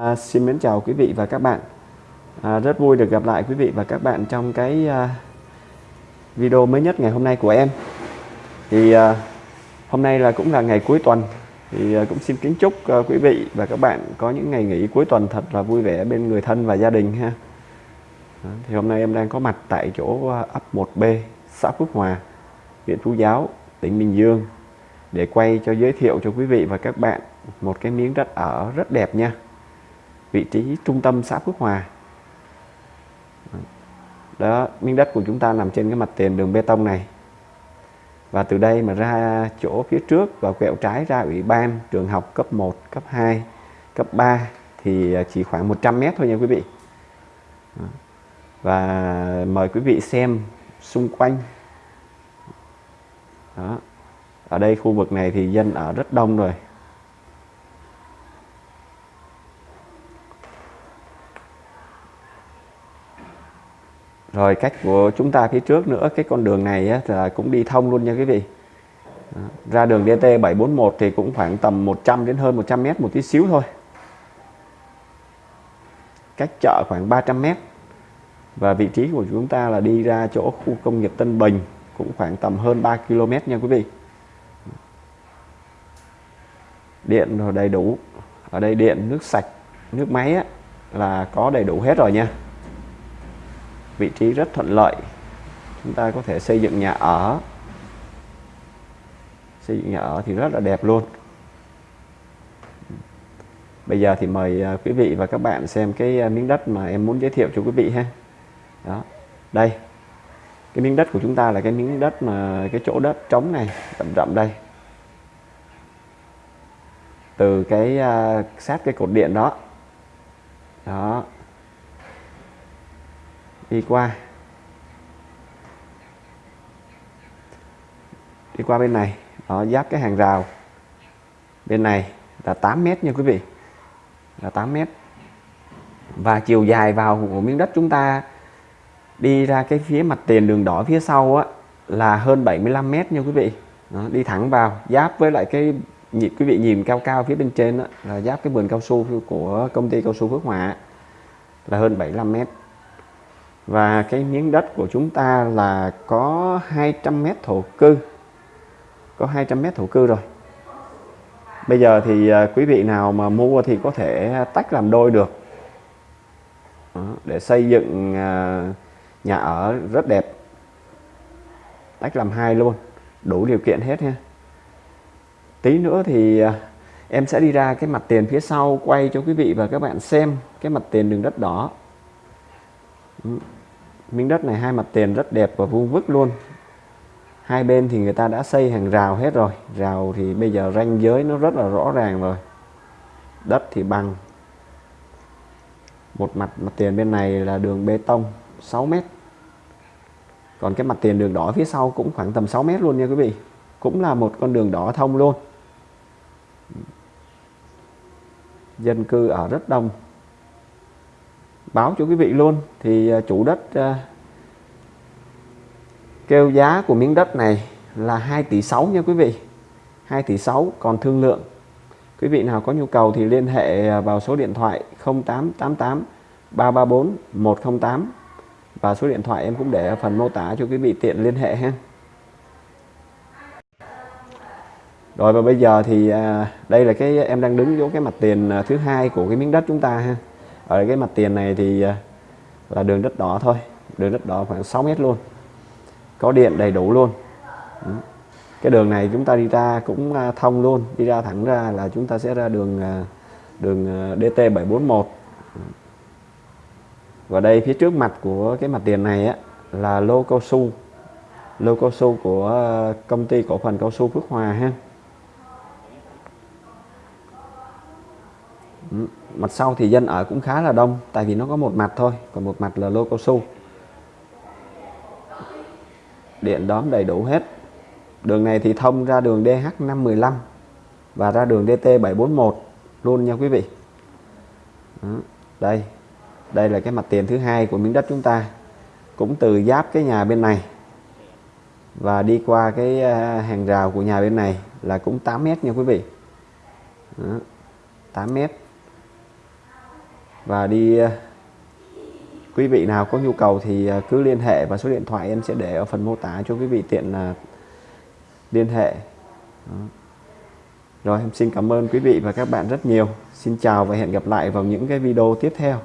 À, xin mến chào quý vị và các bạn. À, Rất vui được gặp lại quý vị và các bạn trong cái à, video mới nhất ngày hôm nay của em. Thì à, hôm nay là cũng là ngày cuối tuần. Thì à, cũng xin kính chúc à, quý vị và các bạn có những ngày nghỉ cuối tuần thật là vui vẻ bên người thân và gia đình ha. À, Thì hôm nay em đang có mặt tại chỗ à, ấp 1B, xã Phước Hòa, huyện Phú Giáo, tỉnh Bình Dương. Để quay cho giới thiệu cho quý vị và các bạn một cái miếng đất ở rất đẹp nha vị trí trung tâm xã Phước Hòa. Đó, miếng đất của chúng ta nằm trên cái mặt tiền đường bê tông này. Và từ đây mà ra chỗ phía trước và quẹo trái ra ủy ban trường học cấp 1 cấp 2 cấp 3 thì chỉ khoảng 100 mét thôi nha quý vị. Và mời quý vị xem xung quanh. Đó, ở đây khu vực này thì dân ở rất đông rồi. Rồi cách của chúng ta phía trước nữa cái con đường này á, là cũng đi thông luôn nha quý vị. Đó. ra đường DT 741 thì cũng khoảng tầm 100 đến hơn 100 mét một tí xíu thôi. Cách chợ khoảng 300 mét. Và vị trí của chúng ta là đi ra chỗ khu công nghiệp Tân Bình cũng khoảng tầm hơn 3 km nha quý vị. Điện rồi đầy đủ. Ở đây điện nước sạch nước máy á, là có đầy đủ hết rồi nha vị trí rất thuận lợi. Chúng ta có thể xây dựng nhà ở. Xây dựng nhà ở thì rất là đẹp luôn. Bây giờ thì mời à, quý vị và các bạn xem cái à, miếng đất mà em muốn giới thiệu cho quý vị ha. Đó. Đây. Cái miếng đất của chúng ta là cái miếng đất mà cái chỗ đất trống này rậm rậm đây. Từ cái uh, sát cái cột điện đó. Đó đi qua. Đi qua bên này. Đó giáp cái hàng rào. Bên này là 8 mét nha quý vị. Là 8 mét. Và chiều dài vào của miếng đất chúng ta đi ra cái phía mặt tiền đường đỏ phía sau á là hơn 75 mét nha quý vị. Đó, đi thẳng vào. Giáp với lại cái nhịp quý vị nhìn cao cao phía bên trên đó, là giáp cái vườn cao su của công ty cao su Phước Hòa là hơn 75 mét và cái miếng đất của chúng ta là có 200 mét thổ cư. Có 200 mét thổ cư rồi. Bây giờ thì à, quý vị nào mà mua thì có thể tách làm đôi được. Đó, để xây dựng à, nhà ở rất đẹp. Tách làm hai luôn. Đủ điều kiện hết ha tí nữa thì à, em sẽ đi ra cái mặt tiền phía sau quay cho quý vị và các bạn xem cái mặt tiền đường đất đỏ miếng đất này hai mặt tiền rất đẹp và vuông vức luôn. Hai bên thì người ta đã xây hàng rào hết rồi. Rào thì bây giờ ranh giới nó rất là rõ ràng rồi. Đất thì bằng. Một mặt mặt tiền bên này là đường bê tông 6 mét. Còn cái mặt tiền đường đỏ phía sau cũng khoảng tầm 6 mét luôn nha quý vị. Cũng là một con đường đỏ thông luôn. Dân cư ở rất đông báo cho quý vị luôn. Thì à, chủ đất à, kêu giá của miếng đất này là 2 tỷ 6 nha quý vị. 2 tỷ 6 còn thương lượng. Quý vị nào có nhu cầu thì liên hệ à, vào số điện thoại 0888 334 108 và số điện thoại em cũng để ở phần mô tả cho quý vị tiện liên hệ ha. Rồi, và bây giờ thì đây là cái em đang đứng vô cái mặt tiền thứ hai của cái miếng đất chúng ta ha ở cái mặt tiền này thì à, là đường đất đỏ thôi. Đường đất đỏ khoảng 6 mét luôn. Có điện đầy đủ luôn. Cái đường này chúng ta đi ra cũng à, thông luôn. Đi ra thẳng ra là chúng ta sẽ ra đường à, đường DT 741 và đây phía trước mặt của cái mặt tiền này á, là lô cao su. Lô cao su của công ty cổ phần cao su Phước Hòa ha. Mặt sau thì dân ở cũng khá là đông, tại vì nó có một mặt thôi, còn một mặt là lô cao su điện đóm đầy đủ hết đường này thì thông ra đường DH515 và ra đường DT741 luôn nha quý vị Đó. đây đây là cái mặt tiền thứ hai của miếng đất chúng ta, cũng từ giáp cái nhà bên này và đi qua cái à, hàng rào của nhà bên này là cũng 8 mét nha quý vị Đó. 8 mét và đi ờ, quý vị nào có nhu cầu thì ờ, cứ liên hệ và số điện thoại em sẽ để ở phần mô tả cho quý vị tiện là liên hệ. Đó. rồi, em xin cảm ơn quý vị và các bạn rất nhiều. Xin chào và hẹn gặp lại vào những cái video tiếp theo.